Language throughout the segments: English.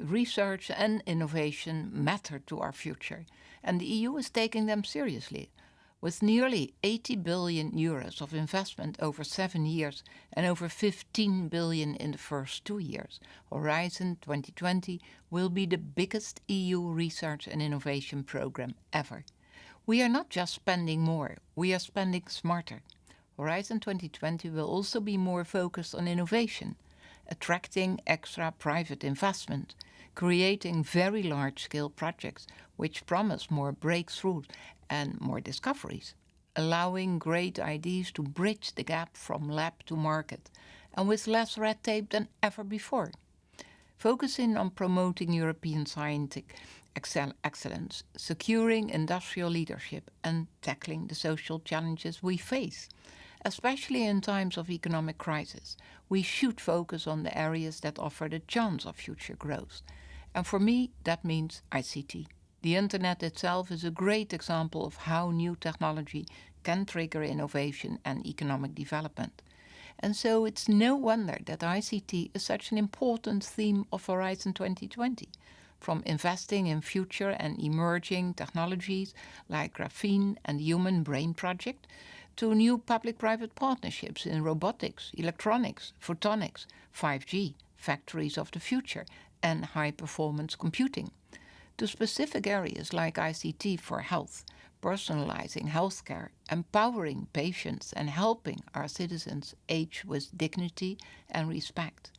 Research and innovation matter to our future, and the EU is taking them seriously. With nearly 80 billion euros of investment over seven years and over 15 billion in the first two years, Horizon 2020 will be the biggest EU research and innovation program ever. We are not just spending more, we are spending smarter. Horizon 2020 will also be more focused on innovation, attracting extra private investment, creating very large-scale projects which promise more breakthroughs and more discoveries, allowing great ideas to bridge the gap from lab to market, and with less red tape than ever before. Focusing on promoting European scientific excel excellence, securing industrial leadership and tackling the social challenges we face. Especially in times of economic crisis, we should focus on the areas that offer the chance of future growth. And for me, that means ICT. The internet itself is a great example of how new technology can trigger innovation and economic development. And so it's no wonder that ICT is such an important theme of Horizon 2020. From investing in future and emerging technologies like graphene and the Human Brain Project, to new public-private partnerships in robotics, electronics, photonics, 5G, factories of the future, and high-performance computing to specific areas like ICT for health, personalizing healthcare, empowering patients and helping our citizens age with dignity and respect.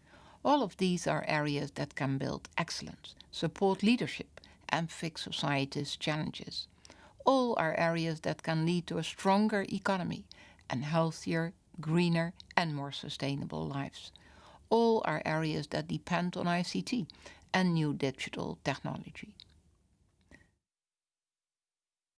All of these are areas that can build excellence, support leadership and fix society's challenges. All are areas that can lead to a stronger economy and healthier, greener and more sustainable lives. All are areas that depend on ICT and new digital technology.